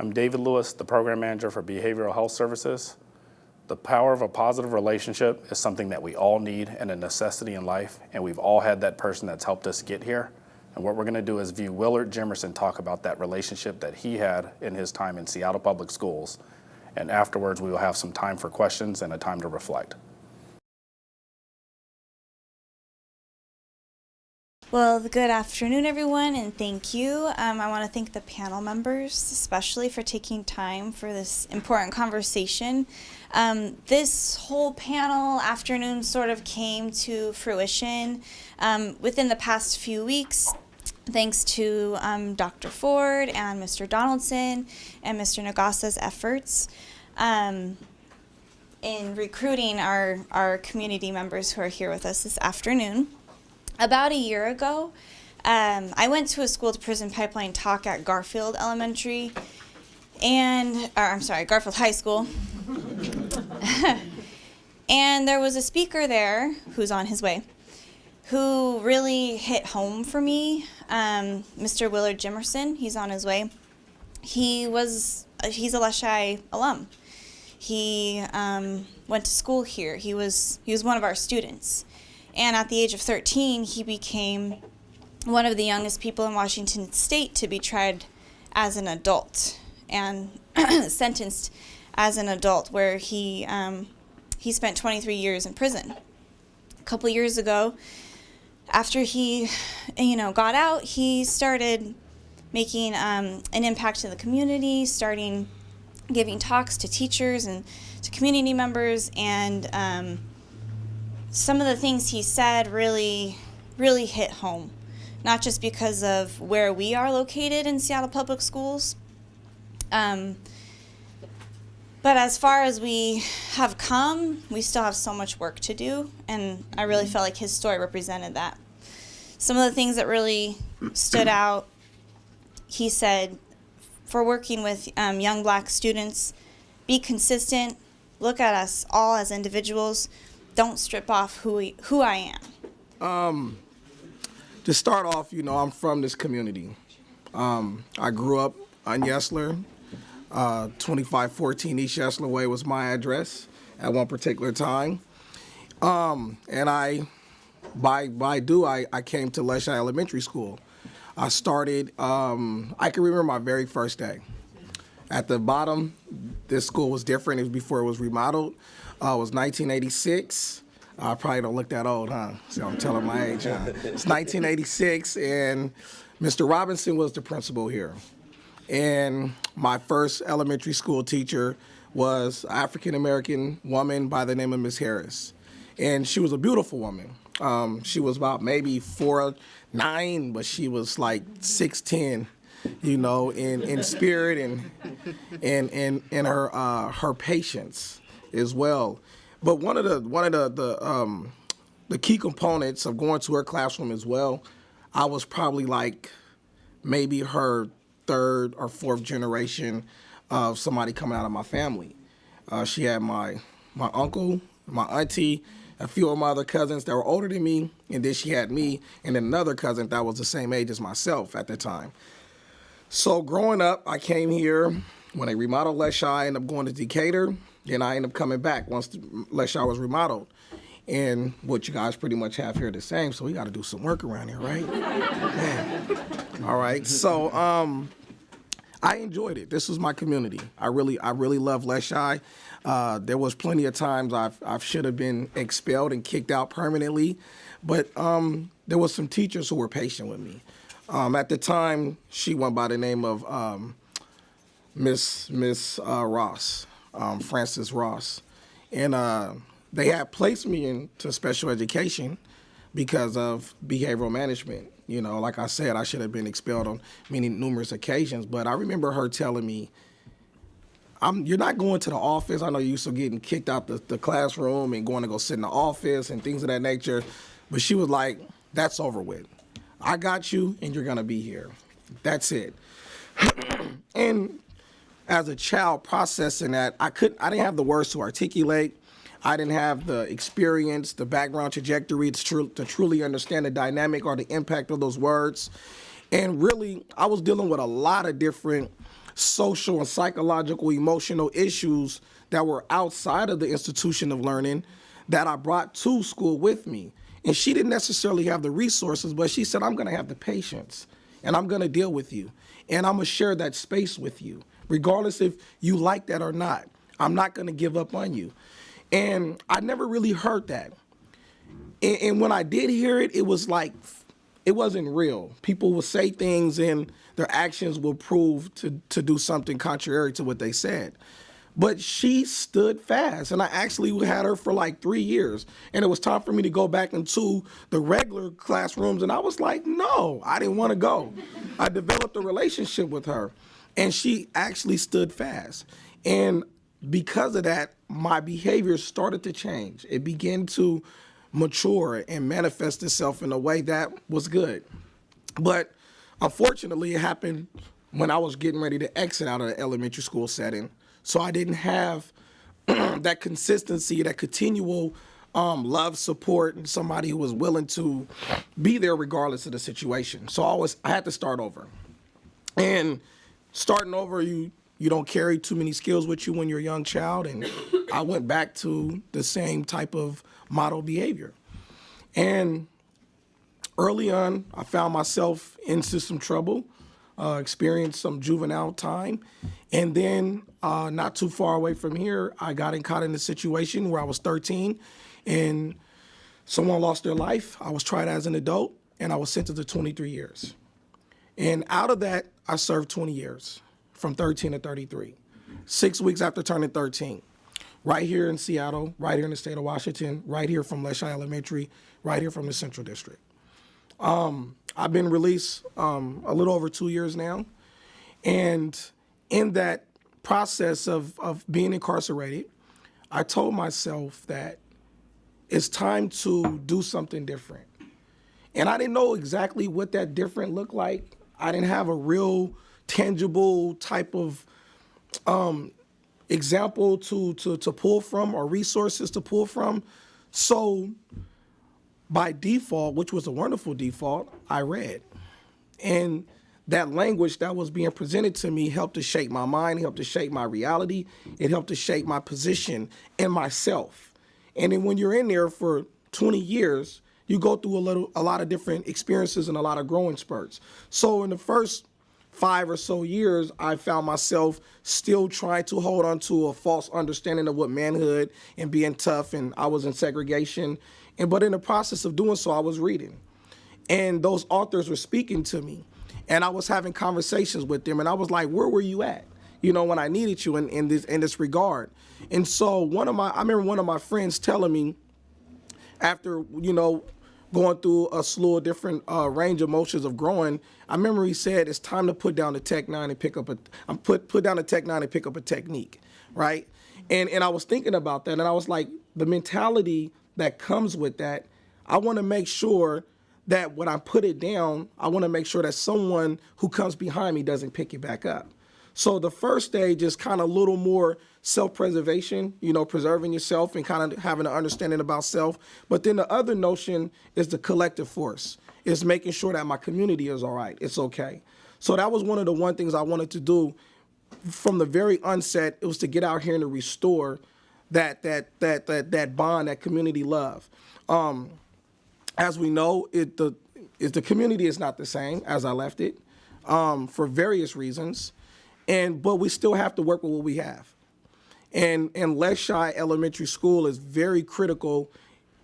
I'm David Lewis, the Program Manager for Behavioral Health Services. The power of a positive relationship is something that we all need and a necessity in life, and we've all had that person that's helped us get here. And what we're gonna do is view Willard Jimerson talk about that relationship that he had in his time in Seattle Public Schools. And afterwards, we will have some time for questions and a time to reflect. Well, good afternoon, everyone, and thank you. Um, I want to thank the panel members, especially for taking time for this important conversation. Um, this whole panel afternoon sort of came to fruition um, within the past few weeks. Thanks to um, Dr. Ford and Mr. Donaldson and Mr. Nagasa's efforts um, in recruiting our, our community members who are here with us this afternoon about a year ago, um, I went to a school to prison pipeline talk at Garfield Elementary, and or, I'm sorry, Garfield High School. and there was a speaker there who's on his way, who really hit home for me. Um, Mr. Willard Jimerson, he's on his way. He was he's a Leschi alum. He um, went to school here. He was he was one of our students. And at the age of 13, he became one of the youngest people in Washington state to be tried as an adult and sentenced as an adult, where he, um, he spent 23 years in prison. A couple years ago, after he, you know, got out, he started making um, an impact in the community, starting giving talks to teachers and to community members, and um, some of the things he said really, really hit home. Not just because of where we are located in Seattle Public Schools, um, but as far as we have come, we still have so much work to do, and I really felt like his story represented that. Some of the things that really stood out, he said, for working with um, young black students, be consistent, look at us all as individuals, don't strip off who who I am? Um, to start off, you know, I'm from this community. Um, I grew up on Yesler. Uh, 2514 East Yesler Way was my address at one particular time. Um, and I, by by do, I, I came to Leschi Elementary School. I started, um, I can remember my very first day. At the bottom, this school was different. It was before it was remodeled. Uh, it was 1986. I probably don't look that old, huh? So I'm telling my age, huh? It's 1986, and Mr. Robinson was the principal here. And my first elementary school teacher was African American woman by the name of Miss Harris. And she was a beautiful woman. Um, she was about maybe four nine, but she was like six ten, you know, in, in spirit and and and, and her uh, her patience as well. But one of the one of the the um, the key components of going to her classroom as well, I was probably like maybe her third or fourth generation of somebody coming out of my family. Uh, she had my my uncle, my auntie, a few of my other cousins that were older than me, and then she had me and another cousin that was the same age as myself at the time. So growing up, I came here when they remodeled Leschi, I ended up going to Decatur. Then I end up coming back once Leschi was remodeled. And what you guys pretty much have here the same, so we got to do some work around here, right? All right. So um, I enjoyed it. This was my community. I really, I really love Leschi. Uh, there was plenty of times I've, I should have been expelled and kicked out permanently, but um, there was some teachers who were patient with me. Um, at the time, she went by the name of um, Miss Miss uh, Ross um, Francis Ross. And uh, they had placed me into special education because of behavioral management. You know, like I said, I should have been expelled on many numerous occasions, but I remember her telling me, I'm, you're not going to the office. I know you used to getting kicked out the, the classroom and going to go sit in the office and things of that nature. But she was like, that's over with. I got you and you're gonna be here. That's it. and as a child processing that, I couldn't, I didn't have the words to articulate. I didn't have the experience, the background trajectory to, tr to truly understand the dynamic or the impact of those words. And really, I was dealing with a lot of different social and psychological emotional issues that were outside of the institution of learning that I brought to school with me. And she didn't necessarily have the resources, but she said, I'm going to have the patience and I'm going to deal with you. And I'm going to share that space with you, regardless if you like that or not. I'm not going to give up on you. And I never really heard that. And, and when I did hear it, it was like, it wasn't real. People will say things and their actions will prove to, to do something contrary to what they said. But she stood fast, and I actually had her for like three years. And it was time for me to go back into the regular classrooms, and I was like, no, I didn't want to go. I developed a relationship with her, and she actually stood fast. And because of that, my behavior started to change. It began to mature and manifest itself in a way that was good. But unfortunately, it happened when I was getting ready to exit out of the elementary school setting. So I didn't have that consistency, that continual um, love, support, and somebody who was willing to be there regardless of the situation. So I was, I had to start over. And starting over, you you don't carry too many skills with you when you're a young child, and I went back to the same type of model behavior. And early on, I found myself into some trouble, uh, experienced some juvenile time, and then uh, not too far away from here, I got in, caught in a situation where I was 13, and someone lost their life. I was tried as an adult, and I was sentenced to 23 years. And out of that, I served 20 years, from 13 to 33. Six weeks after turning 13, right here in Seattle, right here in the state of Washington, right here from Leschi Elementary, right here from the Central District. Um, I've been released um, a little over two years now, and in that process of, of being incarcerated, I told myself that it's time to do something different. And I didn't know exactly what that different looked like. I didn't have a real tangible type of um, example to, to, to pull from or resources to pull from. So by default, which was a wonderful default, I read. And that language that was being presented to me helped to shape my mind, helped to shape my reality, it helped to shape my position and myself. And then when you're in there for 20 years, you go through a little a lot of different experiences and a lot of growing spurts. So in the first five or so years, I found myself still trying to hold on to a false understanding of what manhood and being tough, and I was in segregation. And but in the process of doing so, I was reading, and those authors were speaking to me, and I was having conversations with them, and I was like, "Where were you at?" You know, when I needed you in, in this in this regard. And so one of my, I remember one of my friends telling me, after you know going through a slew of different uh, range of motions of growing, I remember he said it's time to put down the Tech Nine and pick up a um, put put down the Tech Nine and pick up a technique, right? And and I was thinking about that, and I was like, the mentality that comes with that, I want to make sure that when I put it down, I want to make sure that someone who comes behind me doesn't pick it back up. So the first stage is kind of a little more self-preservation, you know, preserving yourself and kind of having an understanding about self. But then the other notion is the collective force. Is making sure that my community is all right. It's okay. So that was one of the one things I wanted to do from the very onset. It was to get out here and to restore that that that that that bond, that community love. Um, as we know, it the is the community is not the same as I left it um, for various reasons, and but we still have to work with what we have. And and Leschi Elementary School is very critical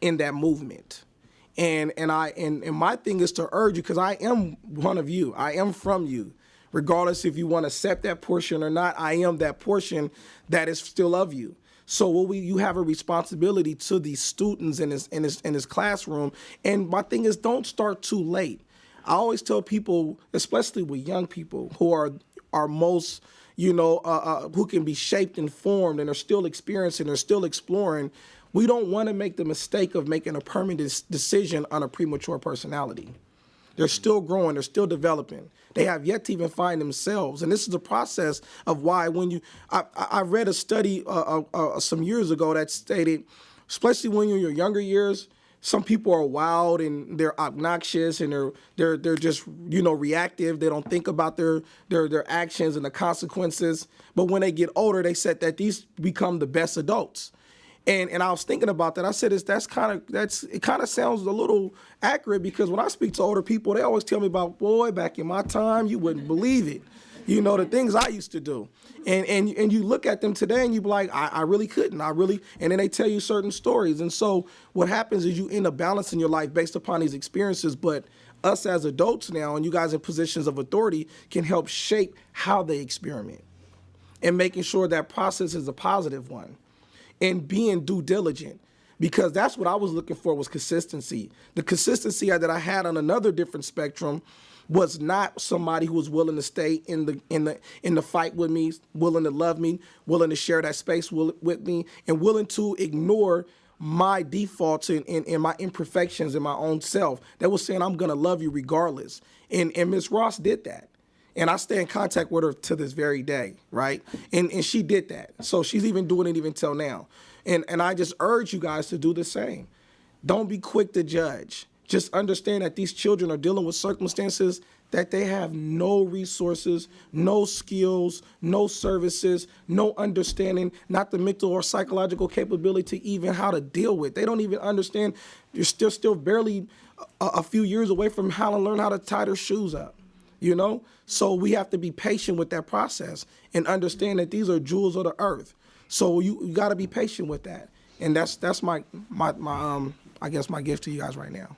in that movement. And and I and, and my thing is to urge you because I am one of you. I am from you. Regardless if you want to accept that portion or not, I am that portion that is still of you. So what we you have a responsibility to these students in this in this in this classroom. And my thing is don't start too late. I always tell people, especially with young people who are are most you know, uh, uh, who can be shaped and formed and are still experiencing, are still exploring, we don't want to make the mistake of making a permanent decision on a premature personality. They're still growing, they're still developing. They have yet to even find themselves. And this is the process of why when you, I, I read a study uh, uh, uh, some years ago that stated, especially when you're in your younger years, some people are wild and they're obnoxious and they're they're they're just you know reactive. They don't think about their their their actions and the consequences. But when they get older, they said that these become the best adults. And and I was thinking about that. I said, "Is that's kind of that's it? Kind of sounds a little accurate because when I speak to older people, they always tell me about, boy, back in my time, you wouldn't believe it. You know the things I used to do, and and and you look at them today and you be like, I, I really couldn't. I really, and then they tell you certain stories. And so what happens is you end up balancing your life based upon these experiences, but us as adults now and you guys in positions of authority can help shape how they experiment and making sure that process is a positive one and being due diligent because that's what I was looking for was consistency. The consistency that I had on another different spectrum was not somebody who was willing to stay in the in the in the fight with me, willing to love me, willing to share that space with me, and willing to ignore my defaults and, and, and my imperfections in my own self. That was saying I'm gonna love you regardless. And and Miss Ross did that and I stay in contact with her to this very day, right? And and she did that. So she's even doing it even till now. And and I just urge you guys to do the same. Don't be quick to judge. Just understand that these children are dealing with circumstances that they have no resources, no skills, no services, no understanding, not the mental or psychological capability to even how to deal with. They don't even understand. You're still still barely a, a few years away from how to learn how to tie their shoes up you know? So we have to be patient with that process and understand that these are jewels of the earth. So you, you got to be patient with that. And that's that's my my my um i guess my gift to you guys right now